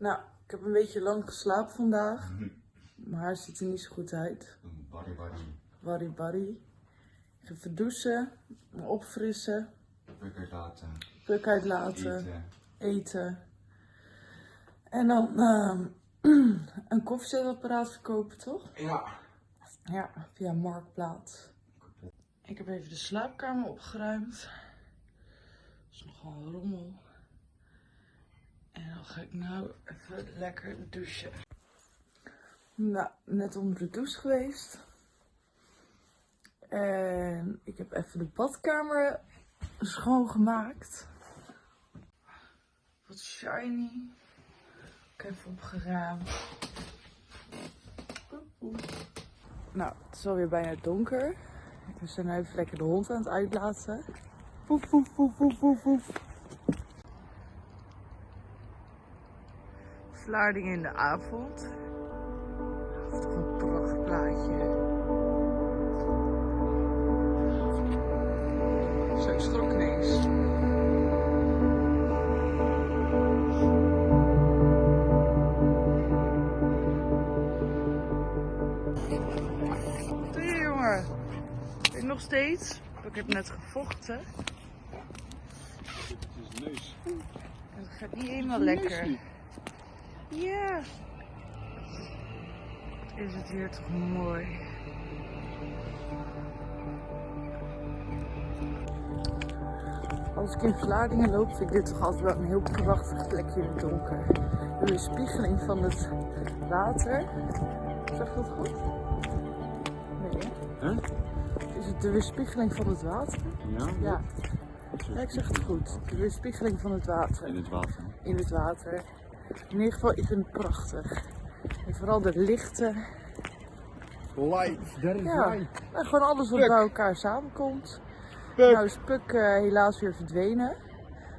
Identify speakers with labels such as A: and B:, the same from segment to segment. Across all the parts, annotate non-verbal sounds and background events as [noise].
A: Ik heb een beetje lang geslapen vandaag. Mijn haar ziet er niet zo goed uit.
B: Barry Barry.
A: Barry barry. Ik ga even douchen, me opfrissen,
B: Lekker laten.
A: puk uitlaten,
B: Eten.
A: eten. En dan ehm, [clears throat] een koffiezetapparaat verkopen, toch?
B: Ja.
A: Ja, via Marktplaats. Ik heb even de slaapkamer opgeruimd. Dat is nogal een rommel. En dan ga ik nou even lekker douchen. Nou, net onder de douche geweest. En ik heb even de badkamer schoongemaakt. Wat shiny. Ik heb even opgeruimd. Nou, het is alweer bijna donker. We zijn nu even lekker de hond aan het uitlaten. Poef, poef, poef, poef, poef, poef. Vlaarding in de avond. Is toch een prachtplaatje. Zo, ik schrok doe je, jongen? Ik nog steeds. Ik heb net gevochten.
B: Het is neus.
A: Het gaat niet helemaal lekker. Ja. Is het hier toch mooi. Als ik in Vlaardingen loop, vind ik dit toch altijd wel een heel prachtig plekje in het donker. De weerspiegeling van het water. Zeg dat goed? Nee, hè?
B: Huh?
A: Is het de weerspiegeling van het water?
B: Ja?
A: Ja. Ja, ik zeg het goed. De weerspiegeling van het water.
B: In het water.
A: in het water. In ieder geval, ik vind het prachtig. En vooral de lichten.
B: Light. There is
A: Ja,
B: light.
A: en gewoon alles wat
B: Puk.
A: bij elkaar samenkomt.
B: Puk.
A: Nou is Puk eh, helaas weer verdwenen.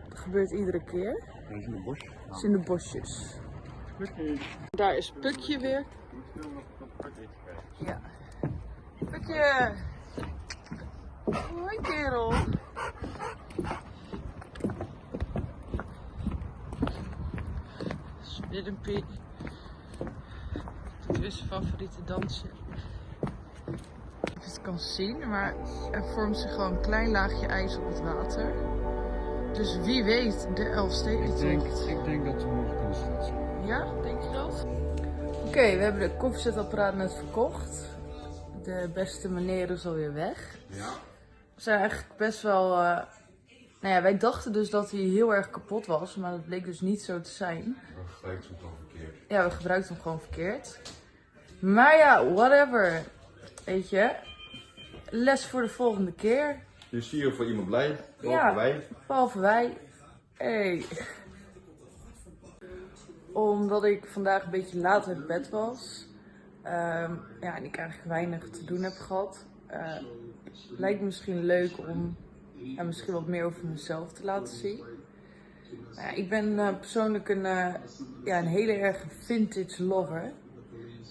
A: Dat gebeurt iedere keer.
B: Hij is in de bos.
A: Het is in de bosjes. Daar is Pukje weer. Ja. Pukje! Hoi kerel! Spinnenpie. Dat is favoriete dansje. Of je het kan zien, maar er vormt zich gewoon een klein laagje ijs op het water. Dus wie weet, de
B: Ik denk,
A: Elfstedentocht.
B: ik denk dat we morgen kunnen starten.
A: Ja, denk je dat? Oké, we hebben de koffiezetapparaat net verkocht. De beste meneer is alweer weg.
B: Ja?
A: We zijn eigenlijk best wel... eh, Nou ja, wij dachten dus dat hij heel erg kapot was, maar dat bleek dus niet zo te zijn.
B: We gebruiken het dan verkeerd.
A: Ja, we gebruikten hem gewoon verkeerd. Maar ja, whatever. Weet je, les voor de volgende keer.
B: Zie je voor iemand blij. Behalve
A: Ja.
B: wij.
A: Behalve wij. Hey. Omdat ik vandaag een beetje laat uit bed was. ehm, ja, en ik eigenlijk weinig te doen heb gehad. eh, lijkt me misschien leuk om ja, misschien wat meer over mezelf te laten zien. Ja, ik ben eh, persoonlijk een, eh, ja, een hele erg vintage lover.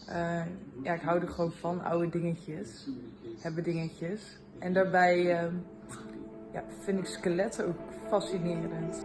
A: Eh, ja, ik hou er gewoon van, oude dingetjes. Hebben dingetjes. En daarbij ja, vind ik skeletten ook fascinerend.